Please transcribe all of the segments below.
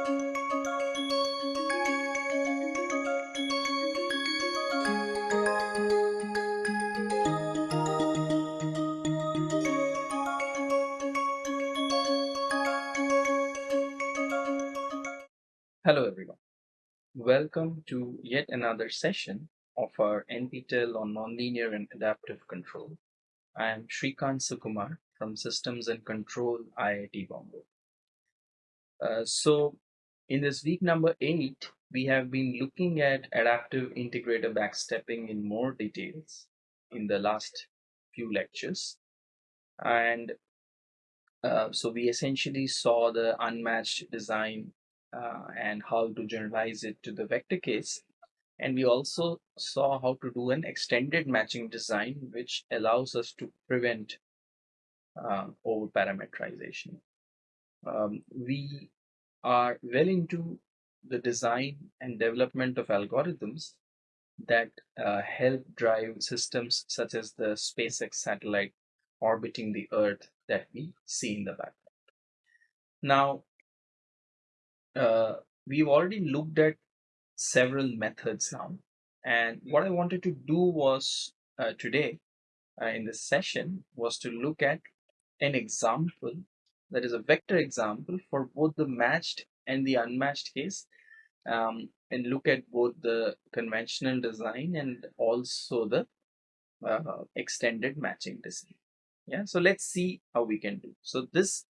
Hello everyone. Welcome to yet another session of our NPTEL on Nonlinear and Adaptive Control. I am Shrikant Sukumar from Systems and Control IIT Bombay. Uh, so in this week number 8, we have been looking at adaptive integrator backstepping in more details in the last few lectures. And uh, so we essentially saw the unmatched design uh, and how to generalize it to the vector case. And we also saw how to do an extended matching design, which allows us to prevent uh, over parameterization. Um, we are well into the design and development of algorithms that uh, help drive systems such as the SpaceX satellite orbiting the Earth that we see in the background. Now, uh, we've already looked at several methods now. And what I wanted to do was uh, today uh, in this session was to look at an example that is a vector example for both the matched and the unmatched case um, and look at both the conventional design and also the uh, extended matching design. Yeah, so let's see how we can do. So this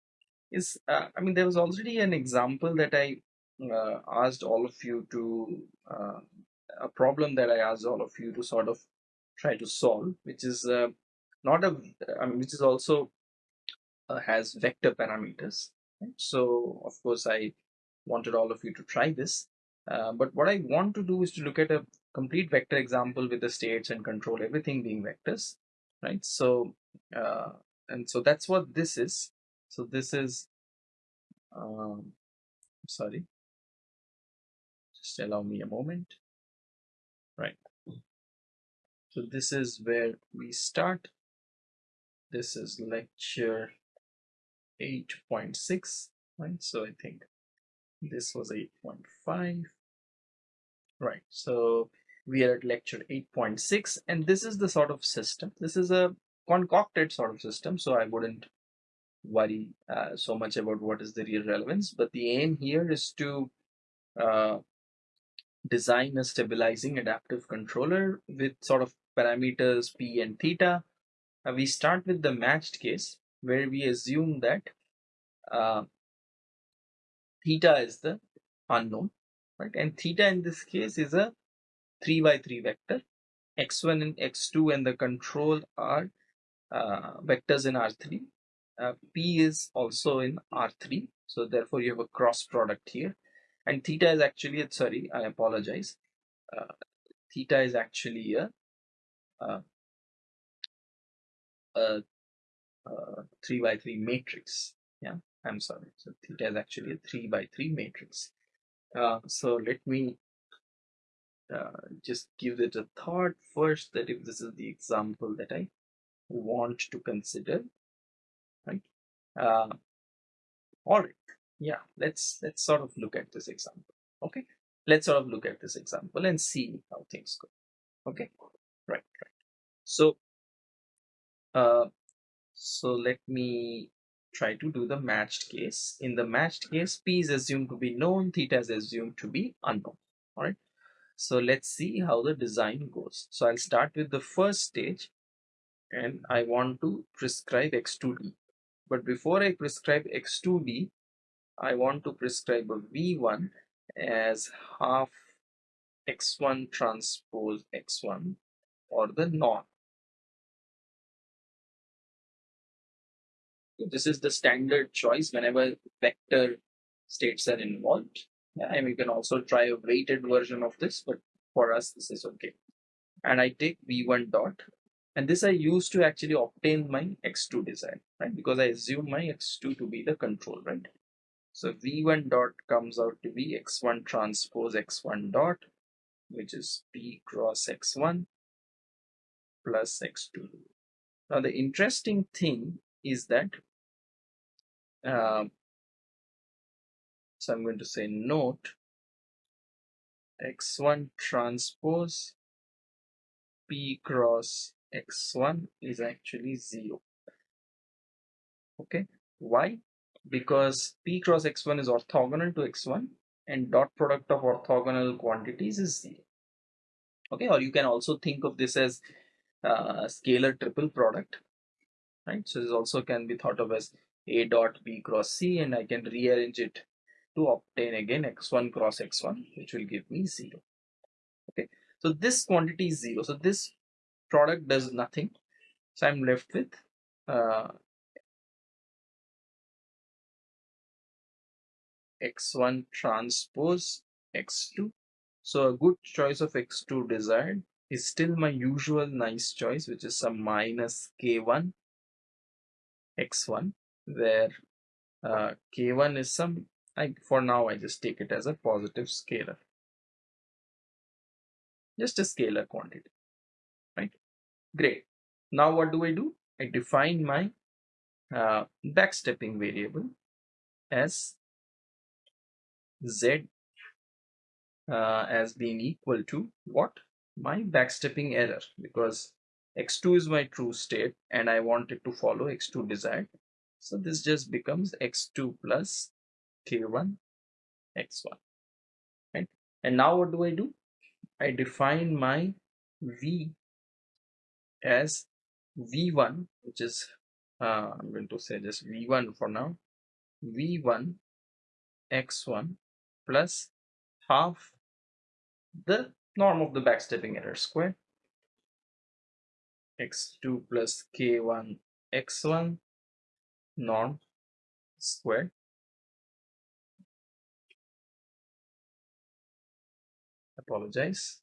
is, uh, I mean, there was already an example that I uh, asked all of you to, uh, a problem that I asked all of you to sort of try to solve, which is uh, not a, I mean, which is also uh, has vector parameters. So of course I wanted all of you to try this. Uh, but what I want to do is to look at a complete vector example with the states and control everything being vectors, right? So, uh, and so that's what this is. So this is, um, sorry, just allow me a moment, right? So this is where we start. This is lecture 8.6, right? So I think this was 8.5, right? So we are at lecture 8.6 and this is the sort of system. This is a concocted sort of system, so I wouldn't worry uh, so much about what is the real relevance, but the aim here is to uh, design a stabilizing adaptive controller with sort of parameters p and theta. Uh, we start with the matched case where we assume that uh, theta is the unknown, right? And theta in this case is a 3 by 3 vector. x1 and x2 and the control are uh, vectors in R3. Uh, P is also in R3. So therefore you have a cross product here. And theta is actually, sorry, I apologize. Uh, theta is actually a, uh, a, a 3 by 3 matrix. Yeah. I'm sorry. So theta is actually a 3 by 3 matrix. Uh, so let me uh, just give it a thought first that if this is the example that I want to consider, right? Uh, all right. Yeah, let's let's sort of look at this example. Okay, let's sort of look at this example and see how things go. Okay, right, right. So, uh, so let me try to do the matched case. In the matched case, P is assumed to be known, theta is assumed to be unknown. All right. So let's see how the design goes. So I'll start with the first stage and I want to prescribe X2D. But before I prescribe X2D, I want to prescribe a V1 as half X1 transpose X1 or the norm. This is the standard choice whenever vector states are involved. Yeah, and we can also try a weighted version of this, but for us, this is okay. And I take v1 dot, and this I use to actually obtain my x2 design, right? Because I assume my x2 to be the control, right? So v1 dot comes out to be x1 transpose x1 dot, which is p cross x1 plus x2. Now the interesting thing is that uh, so i'm going to say note x1 transpose p cross x1 is actually 0 okay? Why? Because p cross x1 is orthogonal to x1 and dot product of orthogonal quantities is 0 okay? Or you can also think of this as uh, scalar triple product right? So this also can be thought of as a dot b cross c and i can rearrange it to obtain again x1 cross x1 which will give me 0 okay so this quantity is 0 so this product does nothing. So i'm left with uh, x1 transpose x2 so a good choice of x2 desired is still my usual nice choice which is some minus k1 x1 where uh, k1 is some I, for now I just take it as a positive scalar. Just a scalar quantity right? Great. Now what do I do? I define my uh, backstepping variable as z uh, as being equal to what? My backstepping error because x2 is my true state and I want it to follow x2 desired so this just becomes x2 plus k1 x1 right? And now what do I do? I define my v as v1 which is uh, I'm going to say just v1 for now. V1 x1 plus half the norm of the backstepping error square. X2 plus k1 x1 norm squared apologize.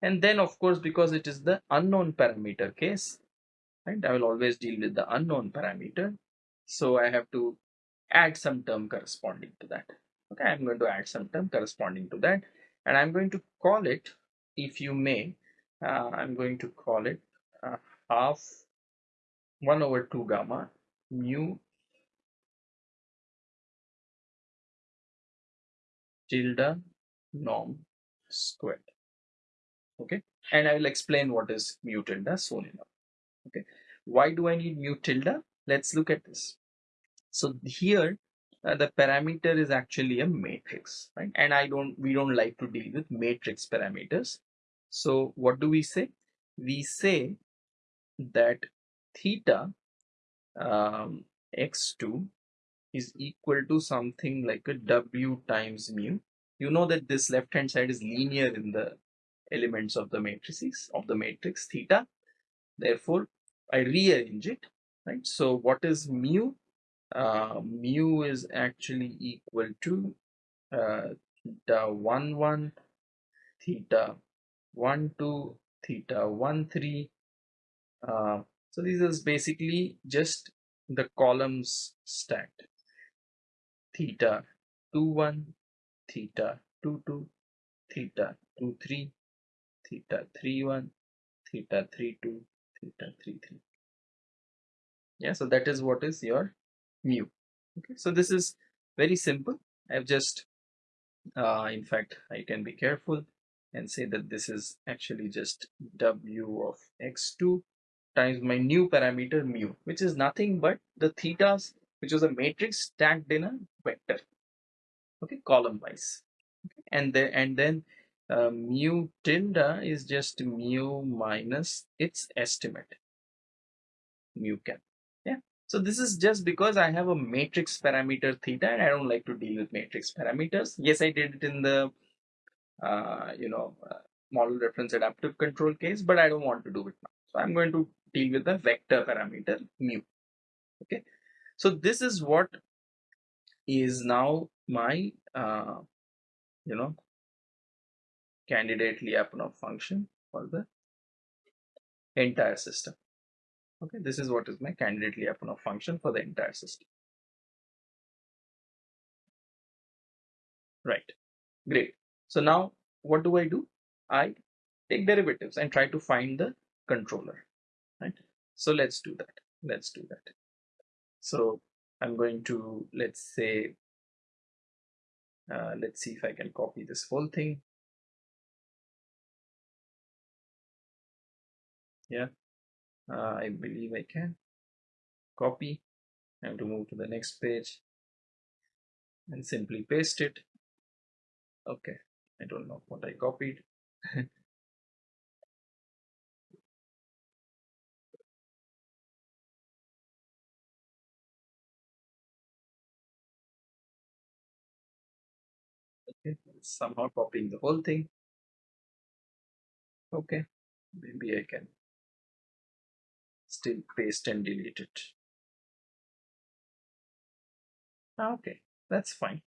And then of course because it is the unknown parameter case right i will always deal with the unknown parameter. So i have to add some term corresponding to that. Okay i'm going to add some term corresponding to that. And i'm going to call it if you may uh, i'm going to call it uh, half 1 over 2 gamma mu tilde norm squared okay? And i will explain what is mu tilde soon enough okay? Why do i need mu tilde? Let's look at this. So here uh, the parameter is actually a matrix right? And i don't we don't like to deal with matrix parameters. So what do we say? We say that theta um, x2 is equal to something like a w times mu. You know that this left hand side is linear in the elements of the matrices of the matrix theta. Therefore i rearrange it right? So what is mu? Uh, mu is actually equal to uh, theta 1 1 theta 1 2 theta 1 3 uh, so this is basically just the columns stacked. Theta 2 1 theta 2 2 theta 2 3 theta 3 1 theta 3 2 theta 3 3 yeah so that is what is your mu. Okay so this is very simple. I've just uh, in fact i can be careful and say that this is actually just w of x2 times my new parameter mu which is nothing but the thetas which was a matrix stacked in a vector okay column wise okay. and then and then uh, mu tilde is just mu minus its estimate mu cap Yeah. so this is just because I have a matrix parameter theta and I don't like to deal with matrix parameters. Yes, I did it in the, uh, you know, uh, model reference adaptive control case, but I don't want to do it now. So I'm going to deal with the vector parameter mu. Okay. So this is what is now my, uh, you know, candidate Lyapunov function for the entire system. Okay, this is what is my candidate Lyapunov function for the entire system. Right, great. So now what do I do? I take derivatives and try to find the controller, right? So let's do that. Let's do that. So I'm going to, let's say, uh, let's see if I can copy this whole thing. Yeah. Uh, I believe I can. Copy. I have to move to the next page and simply paste it. Okay. I don't know what I copied somehow copying the whole thing. Okay maybe I can still paste and delete it. Ah, okay that's fine.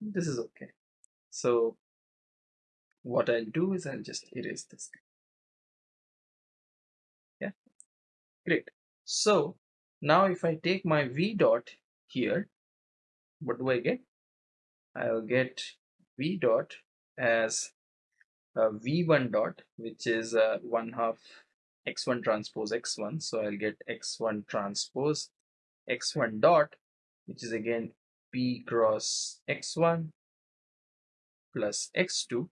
This is okay. So what I'll do is I'll just erase this yeah great. So now if I take my v dot here what do I get? I'll get v dot as v1 dot which is uh, 1 half x1 transpose x1 so I'll get x1 transpose x1 dot which is again p cross x1 plus x2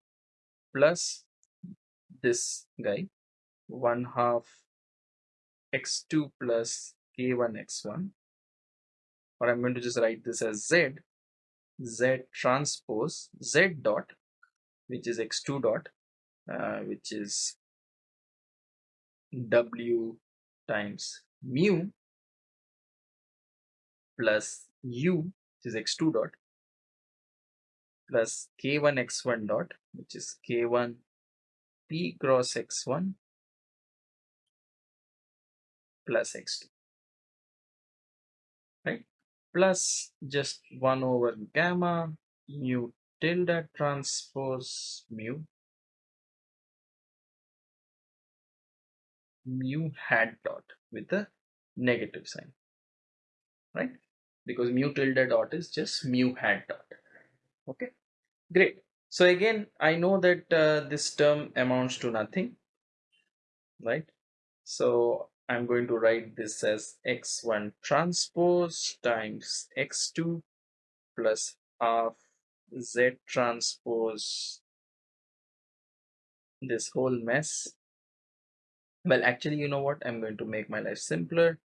plus this guy 1 half x2 plus k1 x1 or I'm going to just write this as z z transpose z dot which is x2 dot uh, which is w times mu plus u which is x2 dot plus k1 x1 dot which is k1 p cross x1 plus x2 right plus just 1 over gamma mu tilde transpose mu. Mu hat dot with a negative sign right? Because mu tilde dot is just mu hat dot okay? Great. So again I know that uh, this term amounts to nothing right? So I'm going to write this as x1 transpose times x2 plus half z transpose this whole mess. Well actually you know what? I'm going to make my life simpler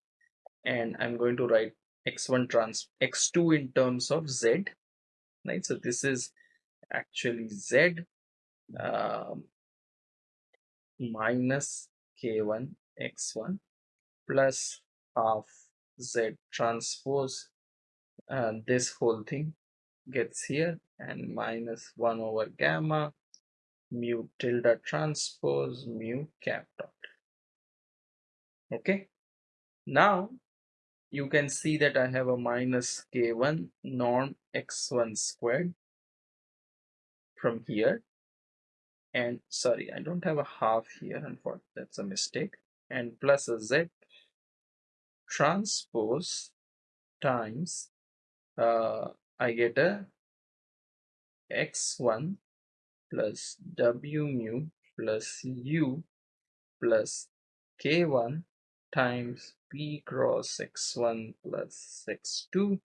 and I'm going to write x1 trans x2 in terms of z right? So this is actually z um, minus k1 x1 plus half z transpose this whole thing gets here and minus 1 over gamma mu tilde transpose mu cap dot. Okay? Now you can see that I have a minus k1 norm x1 squared from here and sorry I don't have a half here and for that's a mistake and plus a z transpose times uh, I get a x1 plus w mu plus u plus k1 times p cross x1 plus x2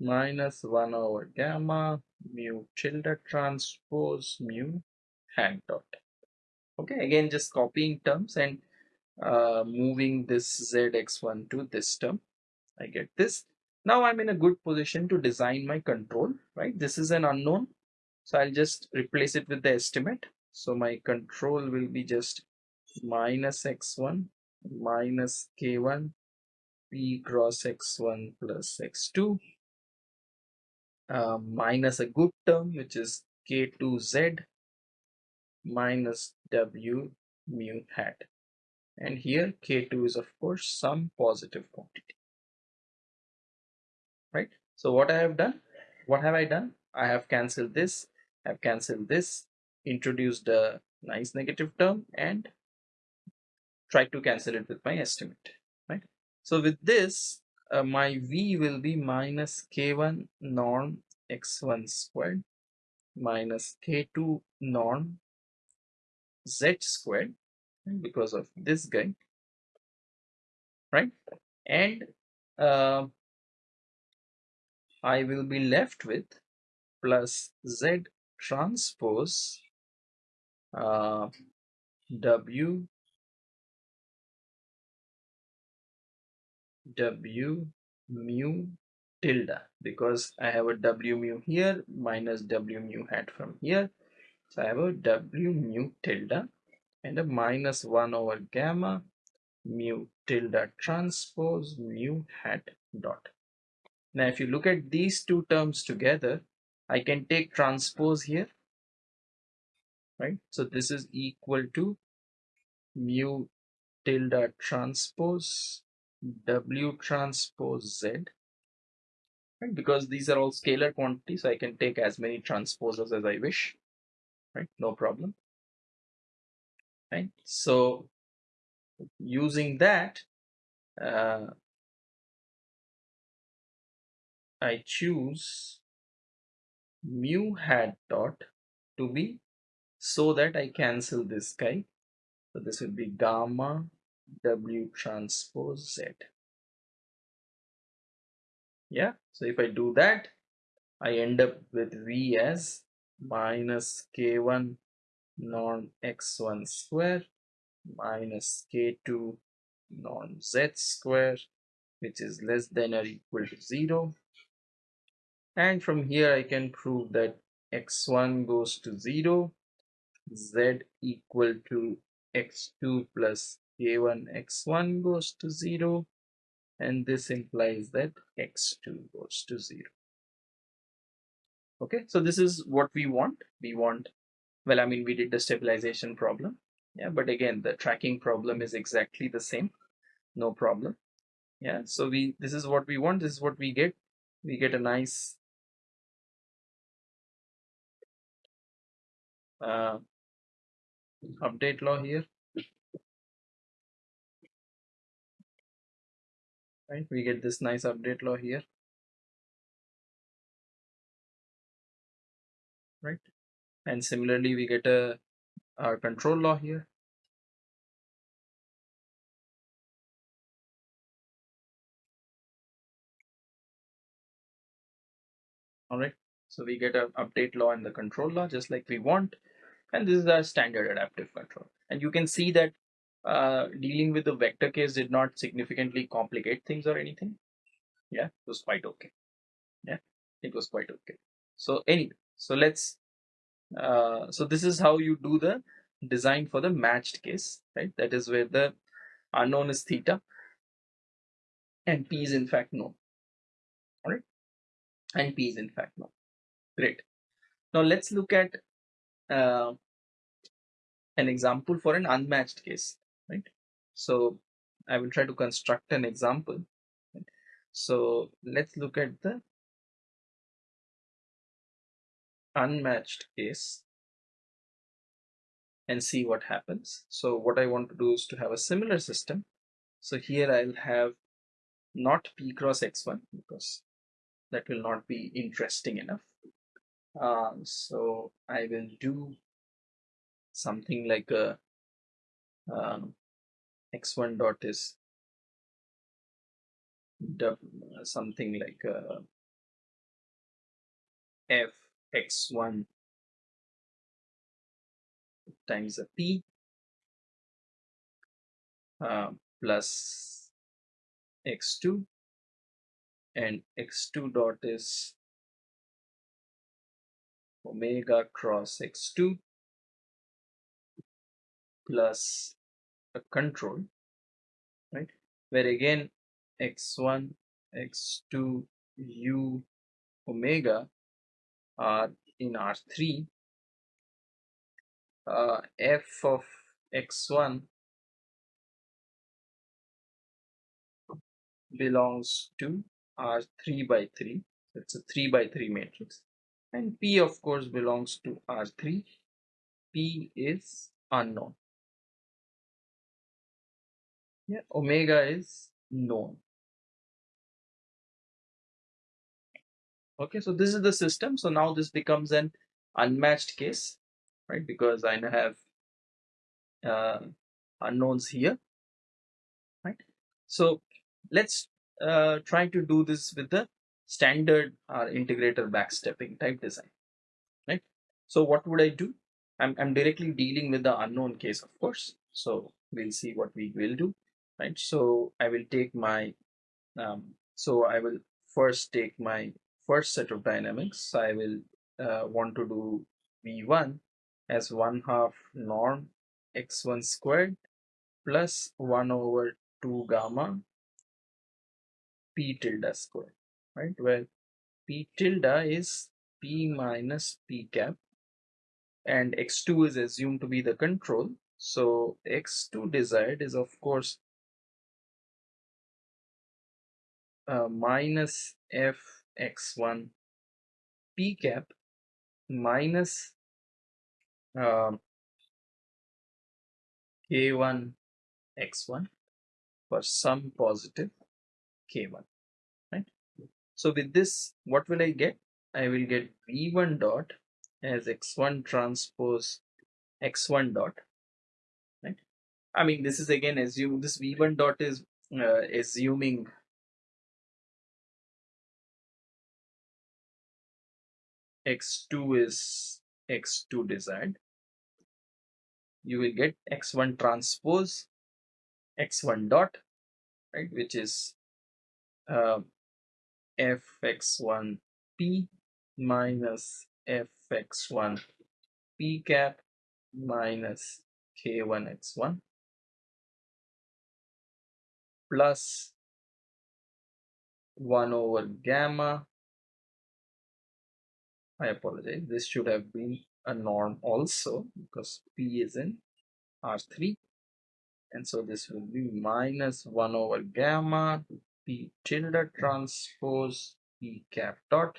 minus 1 over gamma mu tilde transpose mu hat dot. Okay, again just copying terms and uh, moving this zx1 to this term. I get this. Now I'm in a good position to design my control, right? This is an unknown. So I'll just replace it with the estimate. So my control will be just minus x1 minus k1 p cross x1 plus x2 uh, minus a good term which is k2z minus w mu hat and here k2 is of course some positive quantity. Right? So what I have done? What have I done? I have cancelled this I've cancelled this introduced a nice negative term and try to cancel it with my estimate. Right? So with this uh, my v will be minus k1 norm x1 squared minus k2 norm z squared because of this guy right? And uh, I will be left with plus Z transpose uh, W W mu tilde. Because I have a W mu here minus W mu hat from here. So I have a W mu tilde and a minus 1 over gamma mu tilde transpose mu hat dot. Now if you look at these two terms together, I can take transpose here, right? So this is equal to mu tilde transpose W transpose Z, right? Because these are all scalar quantities, so I can take as many transposers as I wish, right? No problem, right? So using that, uh, I choose mu hat dot to be so that I cancel this guy. So this will be gamma W transpose Z. Yeah, so if I do that, I end up with V as minus K1 norm X1 square minus K2 norm Z square which is less than or equal to 0 and from here I can prove that x1 goes to 0 z equal to x2 plus k1 x1 goes to 0 and this implies that x2 goes to 0 okay so this is what we want. We want well i mean we did the stabilization problem. Yeah but again the tracking problem is exactly the same. No problem. Yeah so we this is what we want. This is what we get. We get a nice uh, update law here. Right we get this nice update law here. Right and similarly we get a our control law here. All right. So we get an update law and the control law just like we want. And this is our standard adaptive control. And you can see that uh, dealing with the vector case did not significantly complicate things or anything. Yeah it was quite okay. Yeah it was quite okay. So anyway so let's uh, so this is how you do the design for the matched case right that is where the unknown is theta and p is in fact known all right and p is in fact known great now let's look at uh, an example for an unmatched case, right? So I will try to construct an example. So let's look at the unmatched case and see what happens. So what I want to do is to have a similar system. So here I'll have not p cross x1 because that will not be interesting enough. Uh, so I will do something like a um, x1 dot is something like a f x1 times a p uh, plus x2 and x2 dot is omega cross x2 plus a control right? Where again x1 x2 u omega in r3 uh, f of x1 belongs to r3 by 3 it's a 3 by 3 matrix. And p of course belongs to r3 p is unknown. Yeah omega is known okay so this is the system so now this becomes an unmatched case right because I have uh, unknowns here right so let's uh, try to do this with the standard or integrator backstepping type design, right? So what would I do? I'm, I'm directly dealing with the unknown case, of course. So we'll see what we will do, right? So I will take my, um, so I will first take my first set of dynamics. I will uh, want to do V1 as 1 half norm x1 squared plus 1 over 2 gamma p tilde square, right? Where p tilde is p minus p cap and x2 is assumed to be the control. So x2 desired is of course uh, minus f x1 p cap minus uh, k1 x1 for some positive k1 right? So with this what will i get? I will get v1 dot as x1 transpose x1 dot right? I mean this is again assume this v1 dot is uh, assuming x2 is x2 desired. You will get x1 transpose x1 dot right which is uh, fx1 p minus fx1 p cap minus k1 x1 plus 1 over gamma I apologize. This should have been a norm also because p is in r3 and so this will be minus 1 over gamma p tilde transpose p cap dot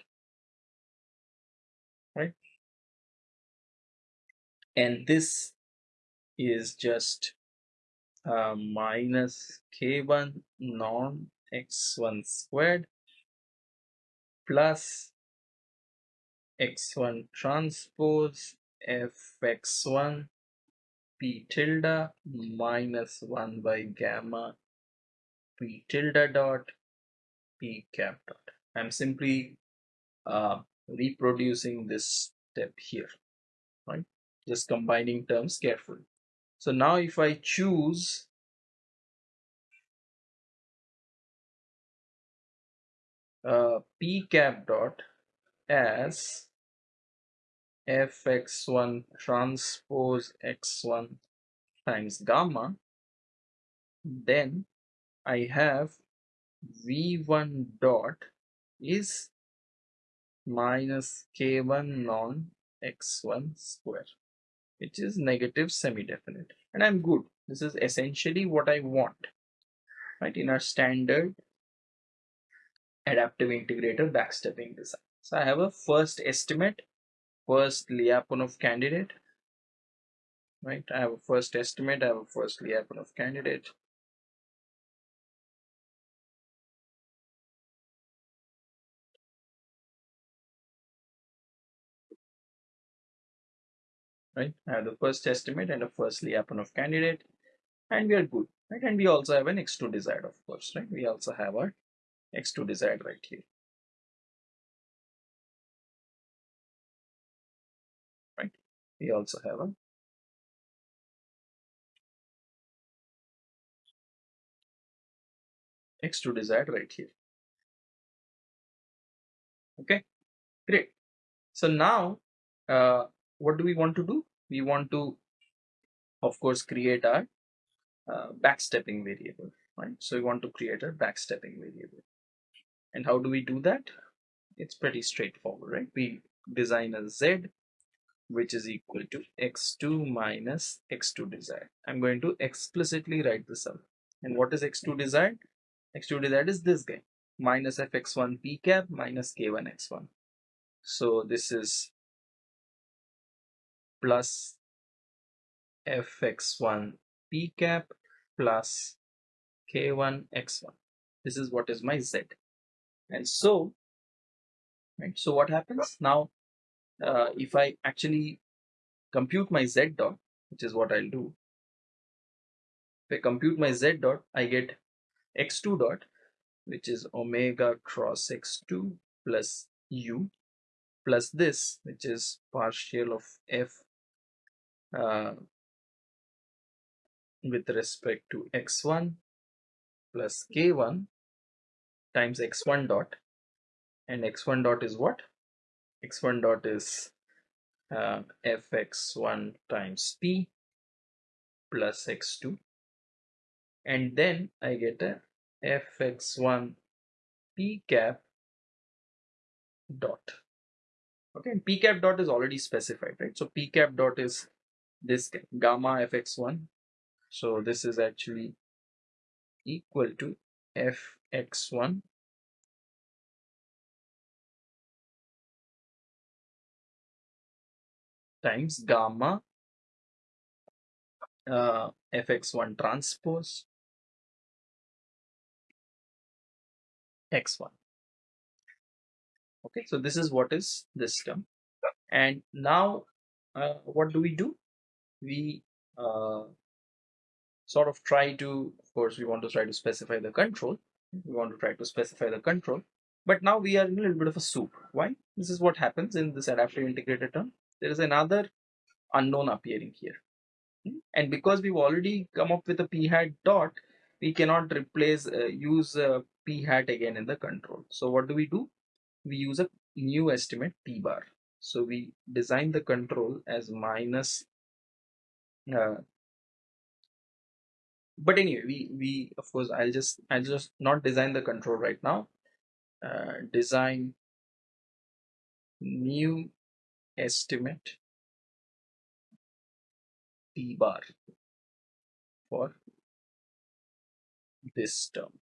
right? And this is just uh, minus k1 norm x1 squared plus x1 transpose fx1 p tilde minus 1 by gamma p tilde dot p cap dot. I'm simply uh, reproducing this step here, right? Just combining terms carefully. So now if I choose uh, p cap dot as fx1 transpose x1 times gamma, then I have v1 dot is minus k1 norm x1 square which is negative semi-definite. And I'm good. This is essentially what I want. Right? In our standard adaptive integrator backstepping design. So I have a first estimate first Lyapunov candidate right I have a first estimate I have a first Lyapunov candidate right? I have the first estimate and a first Lyapunov candidate, and we are good, right? And we also have an x2 desired, of course, right? We also have our x2 desired right here. We also have a x2 desired right here. Okay, great. So now uh, what do we want to do? We want to, of course, create our uh, backstepping variable, right? So we want to create a backstepping variable. And how do we do that? It's pretty straightforward, right? We design a z which is equal to x2 minus x2 desired. I'm going to explicitly write this out. And what is x2 desired? x2 desired is this guy minus fx1 p cap minus k1 x1. So this is plus fx1 p cap plus k1 x1 this is what is my z and so right so what happens now uh, if i actually compute my z dot which is what i'll do. If i compute my z dot i get x2 dot which is omega cross x2 plus u plus this which is partial of f uh, with respect to x1 plus k1 times x1 dot. And x1 dot is what x1 dot is uh, fx1 times p plus x2 and then I get a fx1 p cap dot. Okay and p cap dot is already specified right? So p cap dot is this gamma fx1 so this is actually equal to fx1 times gamma uh, fx1 transpose x1 okay so this is what is this term and now uh, what do we do? We uh, sort of try to of course we want to try to specify the control. We want to try to specify the control. But now we are in a little bit of a soup. Why? This is what happens in this adaptive integrator term there is another unknown appearing here. Hmm? and because we've already come up with a p hat dot we cannot replace uh, use uh, p hat again in the control. So what do we do? We use a new estimate p bar so we design the control as minus uh, but anyway we we of course i'll just i'll just not design the control right now. Uh, design new estimate p bar for this term.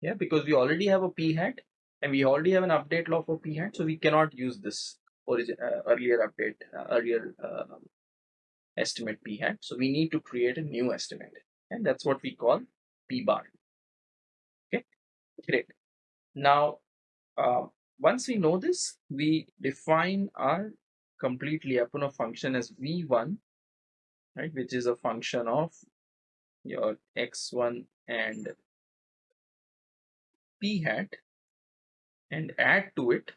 Yeah because we already have a p hat and we already have an update law for p hat so we cannot use this origin uh, earlier update uh, earlier uh, estimate p hat. So we need to create a new estimate and that's what we call p bar. Okay great. Now uh, once we know this we define our complete Lyapunov function as v1 right which is a function of your x1 and p hat. And add to it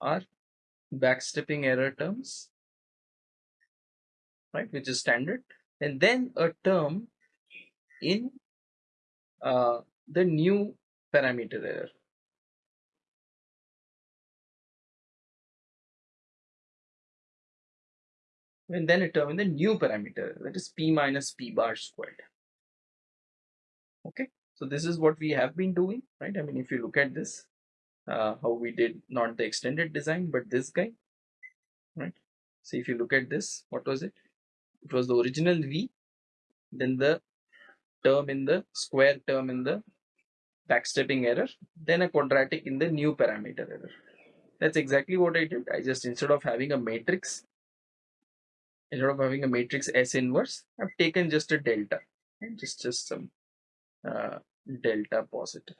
our backstepping error terms right which is standard. And then a term in uh, the new parameter error and then a term in the new parameter that is p minus p bar squared. Okay? So this is what we have been doing right? I mean if you look at this uh, how we did not the extended design but this guy right? So if you look at this what was it? It was the original v then the term in the square term in the backstepping error then a quadratic in the new parameter error. That's exactly what i did. I just instead of having a matrix instead of having a matrix s inverse i've taken just a delta and just just some uh, delta positive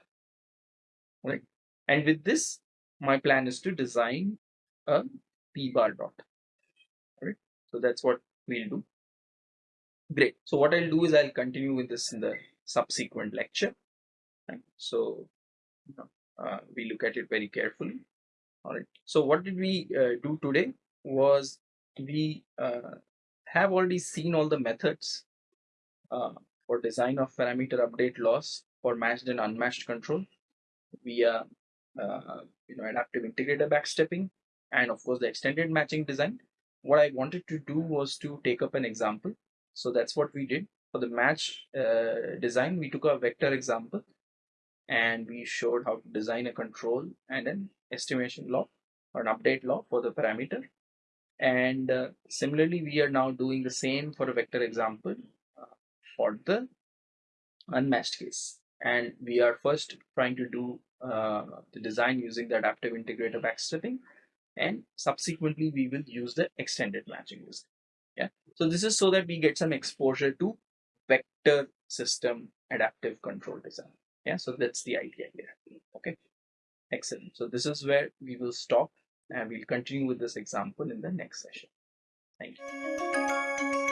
right? And with this my plan is to design a p bar dot right? So that's what we'll do. Great. So what i'll do is i'll continue with this in the subsequent lecture. Right? so uh, we look at it very carefully. All right. So what did we uh, do today was we uh, have already seen all the methods uh, for design of parameter update laws for matched and unmatched control via uh, you know adaptive integrator backstepping and of course the extended matching design. What i wanted to do was to take up an example. So that's what we did. For the match uh, design we took a vector example and we showed how to design a control and an estimation law or an update law for the parameter and uh, similarly we are now doing the same for a vector example uh, for the unmatched case. And we are first trying to do uh, the design using the adaptive integrator backstepping. And subsequently we will use the extended matching design yeah. So this is so that we get some exposure to vector system adaptive control design. Yeah. So that's the idea here. Okay. Excellent. So this is where we will stop and we'll continue with this example in the next session. Thank you